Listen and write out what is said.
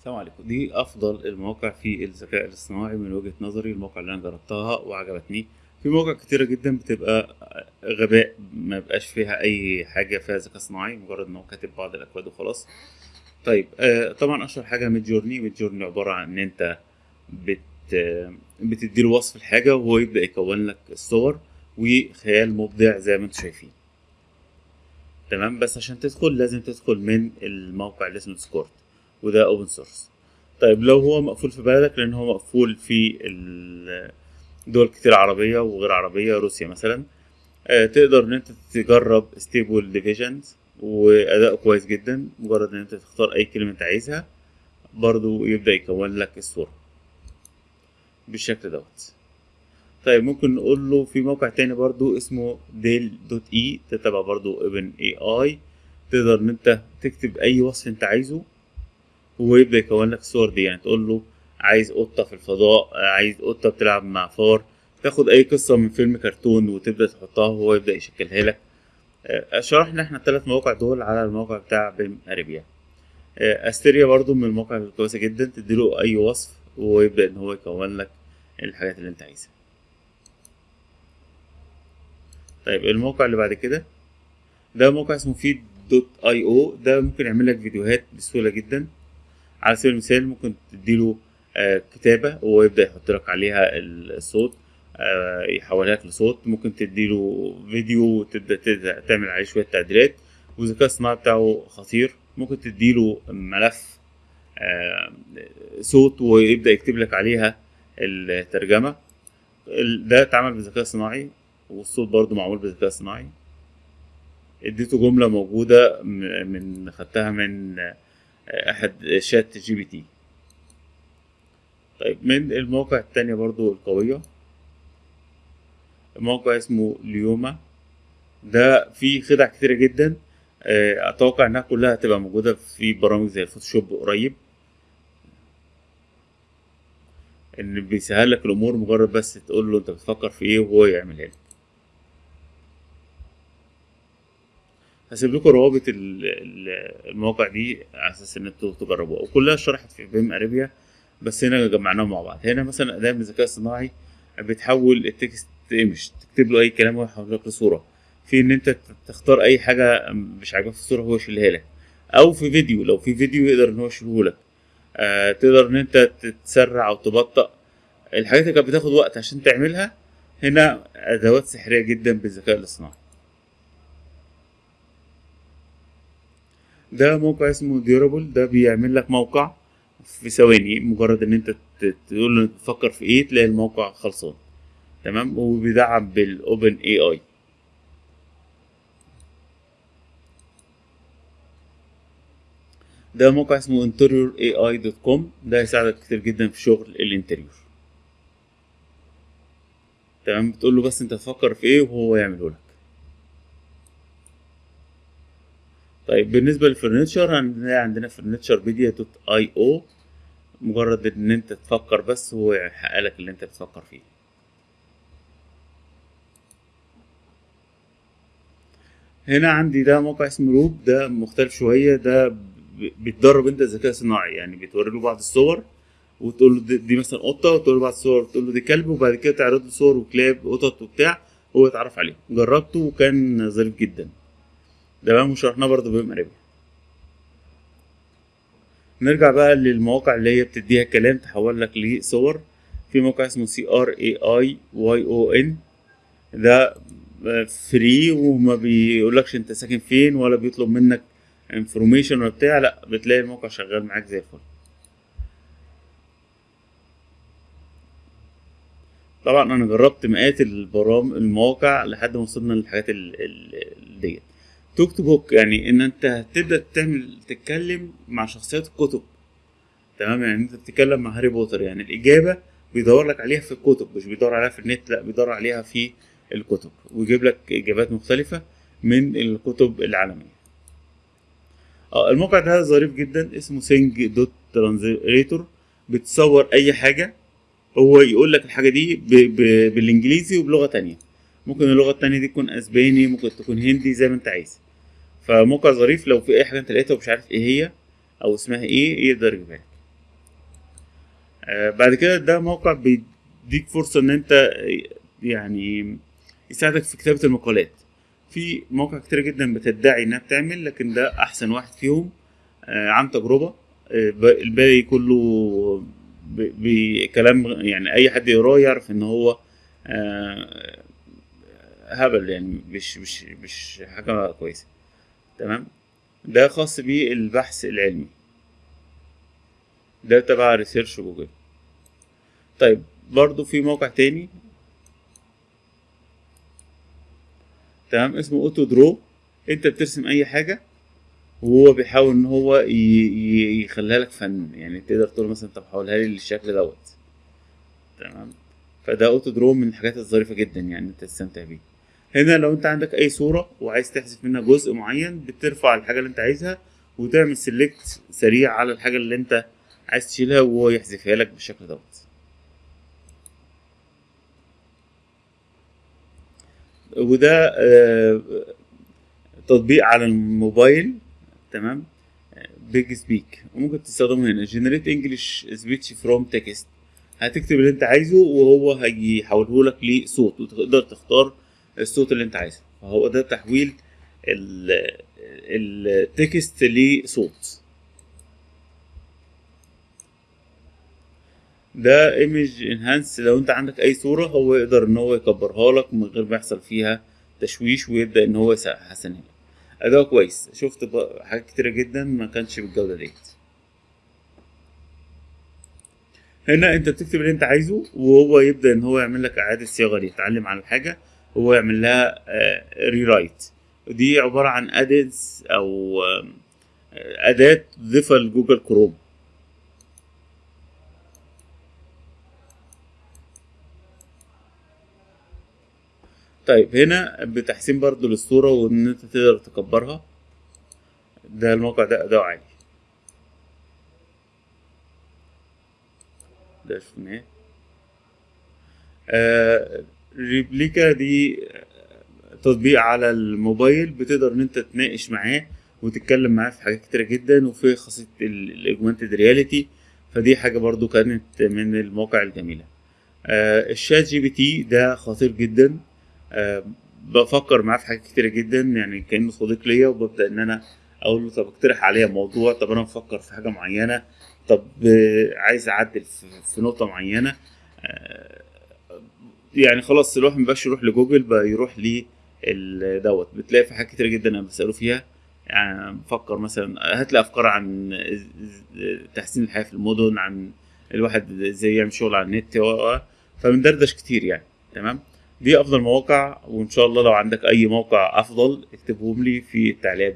السلام عليكم. دي أفضل المواقع في الذكاء الاصطناعي من وجهة نظري المواقع اللي أنا جربتها وعجبتني. في مواقع كتيرة جدا بتبقى غباء ما بقاش فيها أي حاجة فيها ذكاء اصطناعي مجرد إن هو كاتب بعض الأكواد وخلاص. طيب آه طبعا أشهر حاجة Midjourney Midjourney عبارة عن إن أنت بت بتديله وصف الحاجة وهو يبدأ يكون لك الصور وخيال مبدع زي ما أنتم شايفين. تمام؟ بس عشان تدخل لازم تدخل من الموقع اللي اسمه Discord وده open source طيب لو هو مقفول في بلدك لأن هو مقفول في دول كتير عربية وغير عربية روسيا مثلا آه، تقدر إن أنت تجرب Stable Diffusion وأداء كويس جدا مجرد إن أنت تختار أي كلمة أنت عايزها برضو يبدأ يكون لك الصورة بالشكل دوت. طيب ممكن نقول له في موقع تاني برضو اسمه DALL.E ده تبع برضو OpenAI تقدر إن أنت تكتب أي وصف أنت عايزه وهو يبدأ يكون لك الصور دي يعني تقول له عايز قطة في الفضاء عايز قطة بتلعب مع فار تاخد أي قصة من فيلم كرتون وتبدأ تحطها وهو يبدأ يشكلها لك. آه، شرحنا إحنا الثلاث مواقع دول على الموقع بتاع بيم أريبيا. آه، أستيريا برضو من المواقع الكويسة جدا تديله أي وصف وهو يبدأ إن هو يكون لك الحاجات اللي أنت عايزها. طيب الموقع اللي بعد كده. ده موقع اسمه فيد دوت اي أو ده ممكن يعمل لك فيديوهات بسهولة جدا. على سبيل المثال ممكن تديله آه، كتابة وهو يبدأ يحط لك عليها الصوت آه، يحولها لك لصوت. ممكن تديله فيديو وتبدأ تبدأ تعمل عليه شوية تعديلات. والذكاء الصناعي بتاعه خطير. ممكن تديله ملف آه، صوت ويبدأ يكتب لك عليها الترجمة. ال- ده اتعمل بالذكاء الصناعي والصوت برضو معمول بالذكاء الصناعي اديته جملة موجودة من خدتها من أحد ChatGPT. طيب من المواقع التانية برضو القوية. موقع اسمه Luma. ده فيه خدع كتيرة جدا. آه، أتوقع إنها كلها هتبقى موجودة في برامج زي ال Photoshop قريب. إن بيسهل لك الأمور مجرد بس تقول له أنت بتفكر في إيه وهو يعملها لك. هسيب لكم روابط ال- ال- المواقع دي على أساس إن أنتوا تجربوها. وكلها شرحت في BIM Arabia بس هنا جمعناهم مع بعض. هنا مثلا أداة من الذكاء الصناعي بتحول ال text image تكتب له أي كلام ويحول لك لصورة. في إن أنت تختار أي حاجة مش عاجباك في الصورة هو يشيلها لك. أو في فيديو لو في فيديو يقدر إن هو يشيله لك. آه تقدر إن أنت تتسرع أو تبطأ. الحاجات اللي كانت بتاخد وقت عشان تعملها هنا أدوات سحرية جدا بالذكاء الاصطناعي. ده موقع اسمه Durable ده بيعمل لك موقع في ثواني مجرد إن أنت تقول له تفكر في إيه تلاقي الموقع خلصان. تمام؟ وبيدعم بال OpenAI ده موقع اسمه interior.ai.com ده هيساعدك كتير جدا في شغل ال interior. تمام؟ بتقول له بس أنت تفكر في إيه وهو يعمله لك. طيب بالنسبة لل furniture هنلاقي عندنا Furniturepedia.ai أو مجرد إن أنت تفكر بس هو يحقق لك اللي أنت بتفكر فيه. هنا عندي ده موقع اسمه Lobe ده مختلف شوية ده ب- بتدرب أنت الذكاء الصناعي يعني بتوري له بعض الصور وتقول له دي, دي مثلا قطة وتقول له بعض الصور وتقول له دي كلب وبعد كده تعرض له صور وكلاب قطط وبتاع هو يتعرف عليهم. جربته وكان ظريف جدا. بقى وشرحناه برضه BIM Arabia نرجع بقى للمواقع اللي هي بتديها كلام تحول لك لصور في موقع اسمه C R A I Y O N ده free وما بيقولكش انت ساكن فين ولا بيطلب منك information ولا بتاع. لا بتلاقي الموقع شغال معاك زي الفل. طبعا أنا جربت مئات البرامج المواقع لحد ما وصلنا للحاجات ديت. Talk to Books يعني إن أنت تبدأ تعمل تتكلم مع شخصيات الكتب. تمام؟ يعني أنت بتتكلم مع هاري بوتر يعني الإجابة بيدور لك عليها في الكتب مش بيدور عليها في النت لأ بيدور عليها في الكتب. ويجيب لك إجابات مختلفة من الكتب العالمية. آه الموقع ده ظريف جدا اسمه Thing.Translator بتصور أي حاجة هو يقول لك الحاجة دي. بالإنجليزي وبلغة تانية. ممكن اللغة التانية دي تكون أسباني ممكن تكون هندي زي ما انت عايز. فموقع ظريف لو في أي حاجة انت لقيتها ومش عارف إيه هي أو اسمها إيه يقدر يجيبها لك. آه، بعد كده ده موقع بيديك فرصة إن أنت يعني يساعدك في كتابة المقالات. في مواقع كتير جدا بتدعي إنها بتعمل لكن ده أحسن واحد فيهم آه، عن تجربة. آه، الباقي كله بكلام يعني أي حد يقراه يعرف إن هو آه، هبل يعني مش مش مش حاجة كويسة تمام؟ ده خاص بالبحث العلمي. ده تبع Research Google. طيب برضو في موقع تاني. تمام؟ اسمه AutoDraw انت بترسم اي حاجة وهو بيحاول ان هو يخليها لك فن. يعني تقدر تقول مثلا طب حولها لي للشكل دوت. تمام؟ فده AutoDraw من الحاجات الظريفة جدا يعني إنت تستمتع بيه. هنا لو انت عندك اي صورة وعايز تحذف منها جزء معين بترفع الحاجة اللي انت عايزها وتعمل select سريع على الحاجة اللي انت عايز تشيلها وهو يحذفها لك بالشكل دوت. وده آه، تطبيق على الموبايل تمام؟ Big Speak وممكن تستخدمه هنا. generate English speech from text هتكتب اللي انت عايزه وهو هيحوله لك لصوت وتقدر تختار الصوت اللي انت عايزه. فهو ده تحويل ال- التكست لصوت. ده ايمج انهانس لو انت عندك أي صورة هو يقدر إن هو يكبرها لك من غير ما يحصل فيها تشويش ويبدأ إن هو يحسنها أداء كويس. شفت حاجات كتيرة جدا ما كانش بالجودة ديت. هنا أنت بتكتب اللي أنت عايزه وهو يبدأ إن هو يعمل لك إعادة صياغة ليه. يتعلم على الحاجة وهو يعمل لها rewrite ودي عبارة عن adds أو آه، أداة تضيفها ل Google Chrome طيب هنا بتحسين برضو للصورة وإن أنت تقدر تكبرها. ده الموقع ده اداؤه عالي ده شفناه آه Replika دي تطبيق على الموبايل بتقدر إن أنت تناقش معاه وتتكلم معاه في حاجات كتيرة جدا وفي خاصية ال augmented reality فدي حاجة برضو كانت من المواقع الجميلة. آه ال ChatGPT ده خطير جدا. آه بفكر معاه في حاجات كتيرة جدا يعني كأنه صديق ليا وببدأ إن أنا أقول له طب اقترح عليا موضوع طب أنا بفكر في حاجة معينة طب آه، عايز أعدل في, نقطة معينة. آه، يعني خلاص الواحد مبقاش يروح لجوجل بقى يروح لي دوت. بتلاقي في حاجات كتيرة جدا أنا بسأله فيها. يعني بفكر مثلا هات لي أفكار عن تحسين الحياة في المدن عن الواحد إزاي يعمل شغل على النت و- فبندردش كتير يعني. تمام؟ دي أفضل مواقع وإن شاء الله لو عندك أي موقع أفضل اكتبهم لي في التعليقات